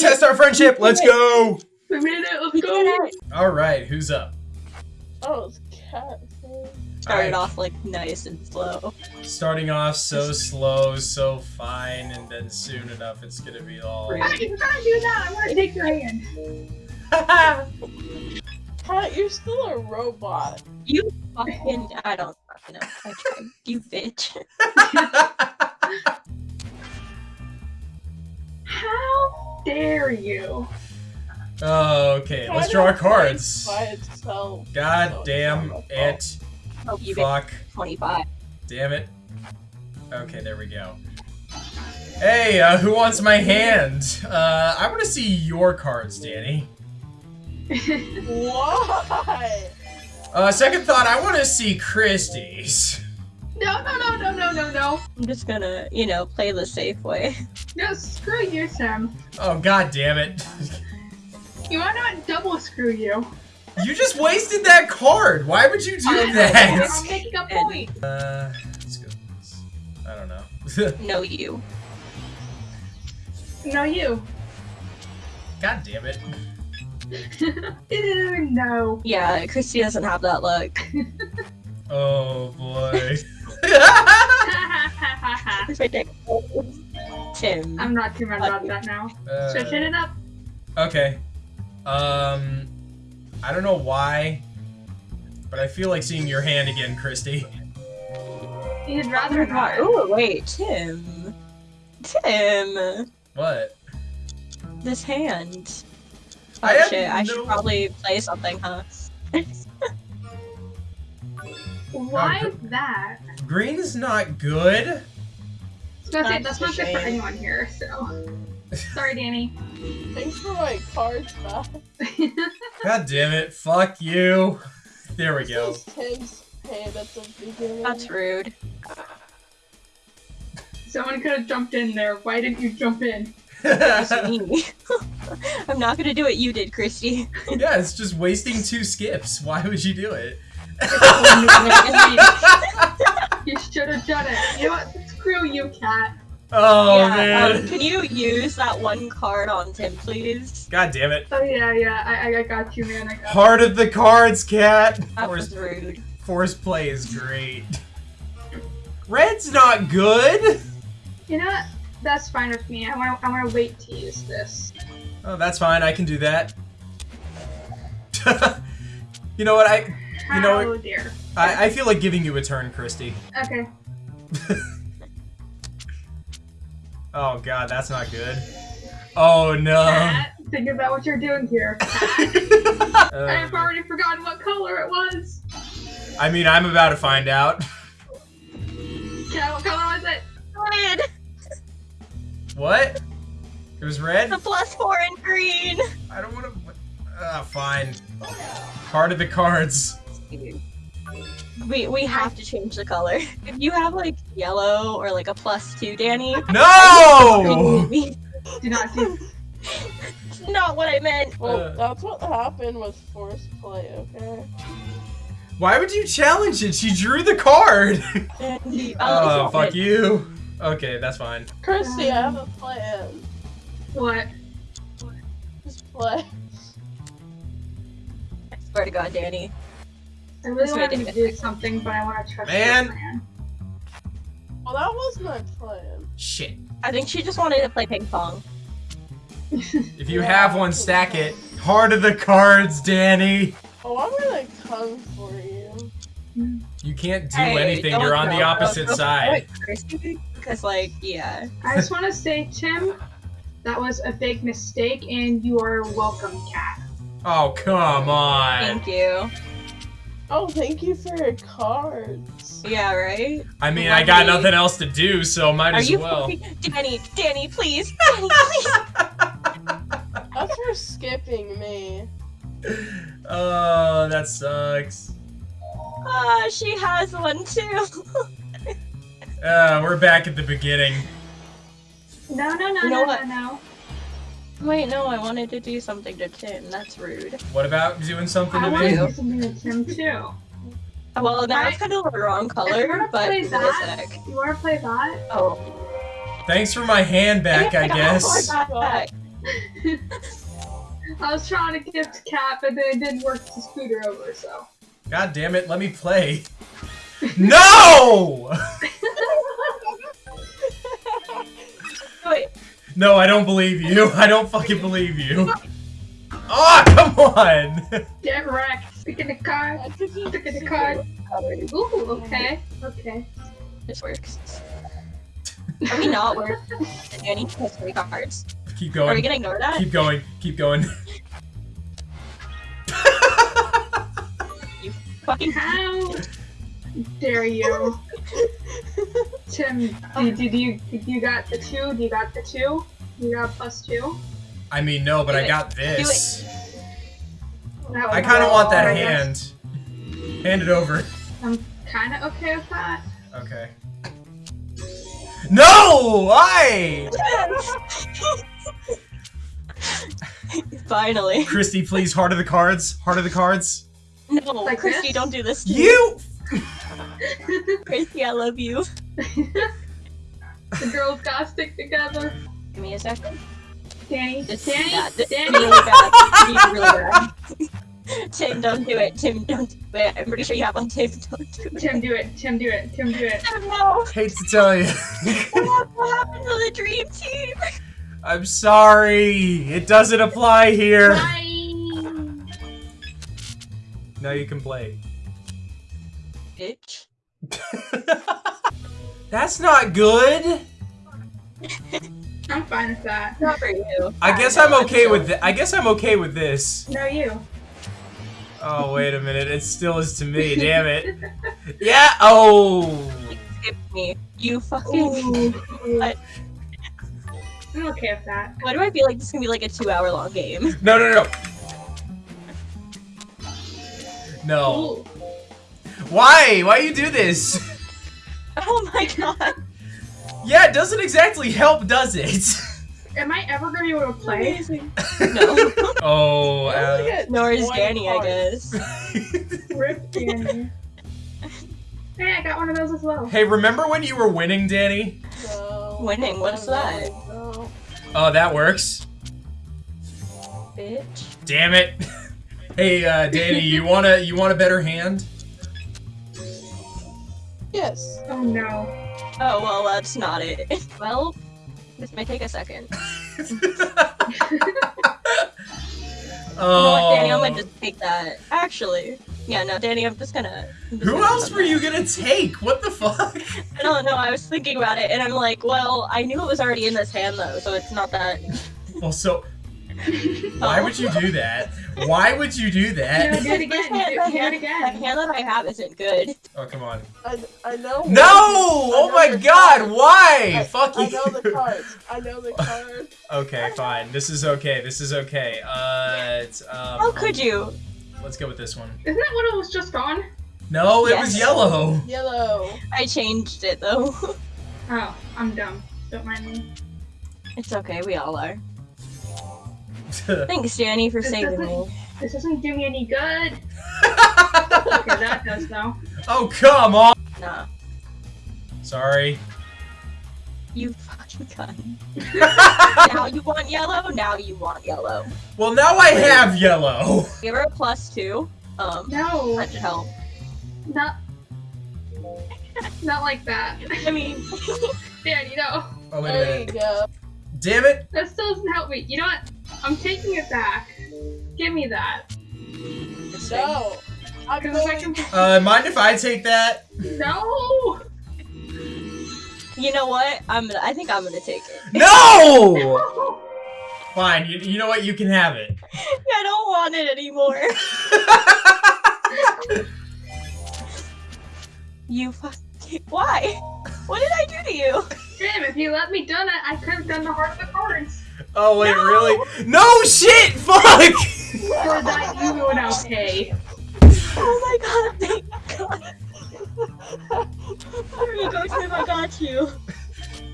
gonna test our friendship. Let's go. We made it. Let's go. All right, who's up? Oh, it's cat. Started I- off like nice and slow. Starting off so slow, so fine, and then soon enough it's gonna be all. How are you gonna do that? I want to take your hand. Cat, you're still a robot. You fucking I don't fucking know. I tried. You bitch. dare you? oh, okay. Let's draw our cards. Itself. God So damn it. Oh. Fuck. 25. Damn it. Okay, there we go. Hey, uh, who wants my hand? Uh, I want to see your cards, Danny. Why? Uh, second thought, I want to see Christie's. No, no, no, no, no, no, no. I'm just gonna, you know, play the safe way. No, screw you, Sam. Oh, god damn it. You want not double screw you? You just wasted that card. Why would you do I'm that? making a point. Uh, let's go. I don't know. No, you. No, you. God damn it. No. Yeah, Christy doesn't have that look. Oh boy. It's ridiculous. Tim. I'm not too mad about that now. Uh, Switch it up. okay. Um, I don't know why, but I feel like seeing your hand again, Christy. You'd rather not. Oh, wait, Tim. Tim. What? This hand. Oh I shit, I should probably play something, huh? Why Oh, that? is not good. I was That's that's not good for anyone here, so. Sorry, Danny. Thanks for my cards back. God damn it. Fuck you. There we go. This is Tim's hand at the beginning. That's rude. Someone could have jumped in there. Why didn't you jump in? I'm not gonna do what you did, Christy. yeah, it's just wasting two skips. Why would you do it? You should have done it. You know what? Screw you, cat. oh yeah, man. um, can you use that one card on Tim, please? God damn it. Oh yeah, yeah. I, I- I got you, man. I got Heart of the cards, cat. That Forced, was rude. forced play is great. Red's not good. You know what? That's fine with me. I want. to I want to wait to use this. Oh, that's fine. I can do that. you know what? I How You know what? dear. I, I feel like giving you a turn, Christy. Okay. Oh god, that's not good. Oh no. Cat, think about what you're doing here. Uh, I've already forgotten what color it was. I mean, I'm about to find out. Cat, what color was it? Red! What? It was red? The plus four in green! I don't want to. Ah, fine. Heart of the cards. We we have to change the color. If you have like yellow or like a plus two, Danny. No! Do not do. It's not what I meant. Well, Uh. that's what happened with forced play, okay? Why would you challenge it? She drew the card. Oh, I'll- fuck you. Okay, that's fine. Christy, I have a plan. What? Just play. I swear to God, Danny. I really That's want to do something, but I want to trust Man. your plan. Well, that was my plan. Shit. I think she just wanted to play ping pong. If you Yeah. have one, stack it. Heart of the cards, Danny. Oh, I'm gonna come for you. You can't do Hey, anything. You're on the opposite don't side. for it, Christy. Because, like, yeah. I just want to say, Tim, that was a big mistake, and you are welcome, cat. Oh, come on. Thank you. Oh, thank you for your cards. Yeah, right? I mean, I got nothing else to do, so might Are as you well. fucking- Danny, Danny, please. Danny, please. That's for skipping me. Oh, that sucks. Ah, she has one too. Uh, we're back at the beginning. No, no, no, You know no, what? no, no. Wait, no, I wanted to do something to Tim. That's rude. What about doing something I to want to do something to Tim too. Well, that was kind of the wrong If you color, want to but play that, sec. you want to play that? Oh. Thanks for my hand back, I Yeah, guess. oh my God. I was trying to gift Cap, and then it didn't work to scooter over, so. God damn it, let me play. No! No, I don't believe you. I don't fucking believe you. Oh, come on! Get wrecked. Picking the card. Picking the card. Ooh, okay. Okay. this works. Are we not working? Danny has three cards. Keep going. Are we going. gonna ignore that? Keep going. Keep going. You fucking How dare you? Tim, did, did you did you got the two? You got the two? You got plus two? I mean, no, but Do I it. got this. That I kind of want that I guess hand. Hand it over. I'm kind of okay with that. Okay. No! Why? Finally. Christy, please, heart of the cards. Heart of the cards. No, Like Christy, this? don't do this to me. You! Christy, I love you. the girls gotta stick together. Give me a second. Danny, This Danny, bad. This Danny. really bad. This really bad. Tim, don't do it. Tim, don't do it. I'm pretty sure you have one. Tim, don't do it. Tim, do it. Tim, do it. Tim, do it. Tim, no. Hate to tell you. What happened to the dream team? I'm sorry. It doesn't apply here. Bye. Now you can play. Bitch. That's not good. I'm fine with that. Not for you. I guess I'm okay with I guess I'm okay with this. No, you. Oh wait a minute, it still is to me. Damn it. Yeah. Oh. Skip me. You fucking. Ooh. What? I'm okay with that. Why do I feel like this is gonna be like a two hour long game? No no no. No. Ooh. Why? Why you do this? Oh my god. Yeah, it doesn't exactly help, does it? Am I ever gonna be able to play? Amazing. No. oh. I Uh, Nor is 20 Danny, I guess. Rip Danny. Hey, I got one of those as well. hey, remember when you were winning, Danny? No. Winning, what's that? No. Oh, that works. Bitch. Damn it. Hey, uh, Danny, you want a you want a better hand? Yes. Oh no. Oh well, that's not it. Well, this may take a second. oh. You know Danny? I'm gonna oh. just take that. Actually, yeah, no, Danny, I'm just gonna. I'm just Who gonna else come were you gonna take? What the fuck? I don't know. I was thinking about it, and I'm like, well, I knew it was already in this hand though, so it's not that. Well, so why would you do that? Why would you do that? do it again. Do, hand- do the it hand- The hand that I have isn't good. Oh come on! I, I know. No! Oh my God! cards. Why? I, Fuck you! I know the cards. I know the cards. Okay, fine. This is okay. This is okay. Uh, it's, um, How could you? Let's go with this one. Isn't that what it was just on? No, it was yellow. Yellow. I changed it though. Oh, I'm dumb. Don't mind me. it's okay. We all are. Thanks, Jenny, for This saving me. This doesn't do me any good. Okay, that does though. oh come on! Nah, Sorry. you fucking cunt. now you want yellow. Now you want yellow. well, now I have yellow. Give her a plus two. Um, No, that should help. not. Not like that. I mean, Danny, no. Oh wait a There you go. Damn it! That still doesn't help me. You know what? I'm taking it back. Give me that. No. I'm Because I going. can. Uh, mind if I take that? No! you know what? I'm. Gonna, I think I'm gonna take it. No! No! Fine. You, you know what? You can have it. I don't want it anymore. You fucking. Why? What did I do to you? Damn, if you let me done it, I could have done the heart of the cards. oh wait, No! really? No shit! Fuck! For that, you will now pay. Oh my god! Thank God. There you go, Tim. I got you.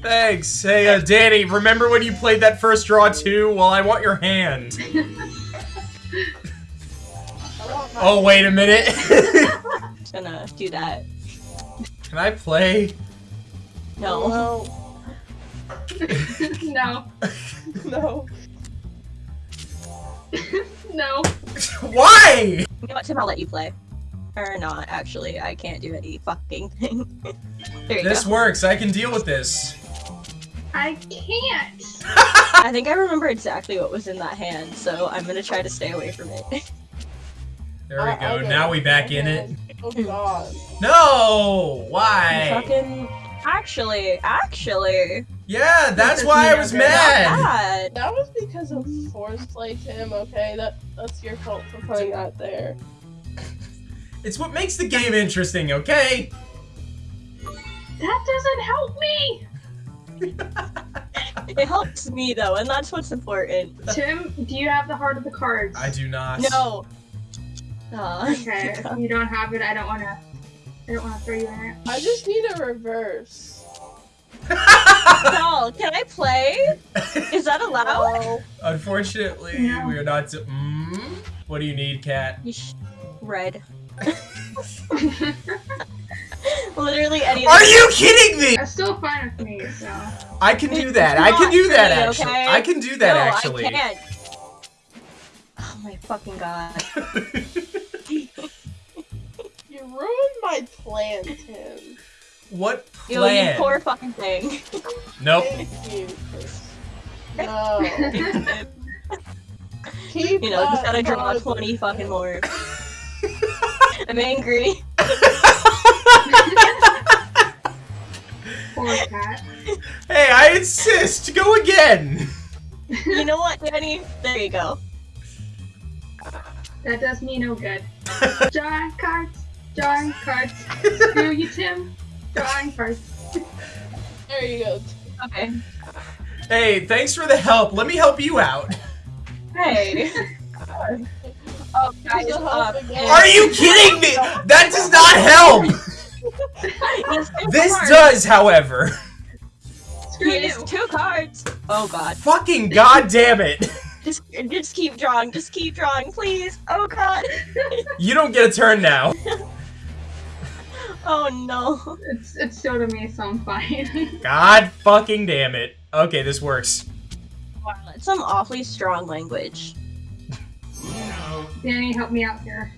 Thanks. Hey, uh, Danny, remember when you played that first draw too? Well, I want your hand. Want Oh, wait a minute. Just gonna do that. Can I play? No. No. No. No. no. Why? You know what, Tim? I'll let you play. Or not, actually. I can't do any fucking thing. there you This go. works. I can deal with this. I can't. I think I remember exactly what was in that hand, so I'm gonna try to stay away from it. There we I- I go. get Now we back I in it. Oh god. No! Why? fucking. Actually, actually. Yeah, that's why I was never- mad. That was because of force play, Tim. Okay, that that's your fault for putting that there. It's what makes the game interesting, okay? That doesn't help me. It helps me though, and that's what's important. Tim, do you have the heart of the cards? I do not. No. Aw. Okay, if you don't have it. I don't wanna. I don't wanna throw you in it. I just need a reverse. No, can I play? Is that allowed? No. Unfortunately, No. we are not. To- mm? What do you need, cat? Red. Literally any. Are you kidding me? That's still fine with me. So. I can do that. I can not do that pretty, actually. okay? I can do that no, actually. I can't. Oh my fucking god. You ruined my plan, Tim. What Yo, you plan? poor fucking thing. Nope. Thank No. Keep you know, just gotta draw card. 20 fucking more. I'm angry. Poor cat. hey, I insist. Go again. You know what, Danny? There you go. That does me no good. Drawing cards. Drawing cards. Screw you, Tim. Drawing first. There you go. Okay. hey, thanks for the help. Let me help you out. Hey. oh, guys, Here's the uh, help again. Are you kidding me? That does not help. This cards. does, however. Screw He has two cards. Oh god. Fucking goddamn it. Just, just keep drawing. Just keep drawing, please. Oh god. You don't get a turn now. Oh no. It's it's still to me, so I'm fine. God fucking damn it. Okay, this works. Wow, that's some awfully strong language. Danny, help me out here.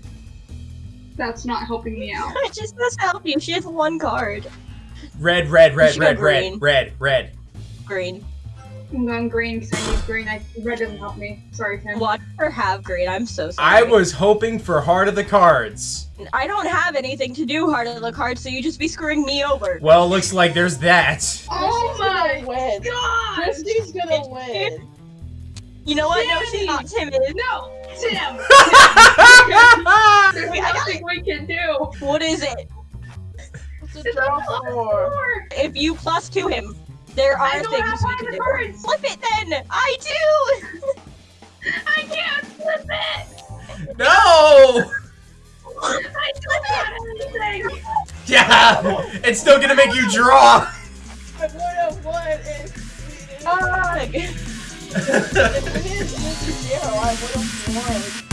That's not helping me out. I just must help you. She has one card. Red, red, red, should red, red, red, red. Green. I'm going green because I need green. I, red doesn't help me. Sorry, Tim. Watch her have green. I'm so sorry. I was hoping for heart of the cards. I don't have anything to do Heart of the Cards, so you just be screwing me over. Well, looks like there's that. Oh Christy's my gonna win. god! Christy's gonna win. You know what? No, she's not timid. No! Tim! There's Wait, nothing we can do! What is it? What's a It's draw a plus for? four! If you plus to him, there I are don't things have we can do. cards. Flip it then. I do. I can't flip it! no! I don't have anything! Yeah! It's still gonna make you draw! I would have won if we didn't. Ugh. If we didn't do zero, I would have won.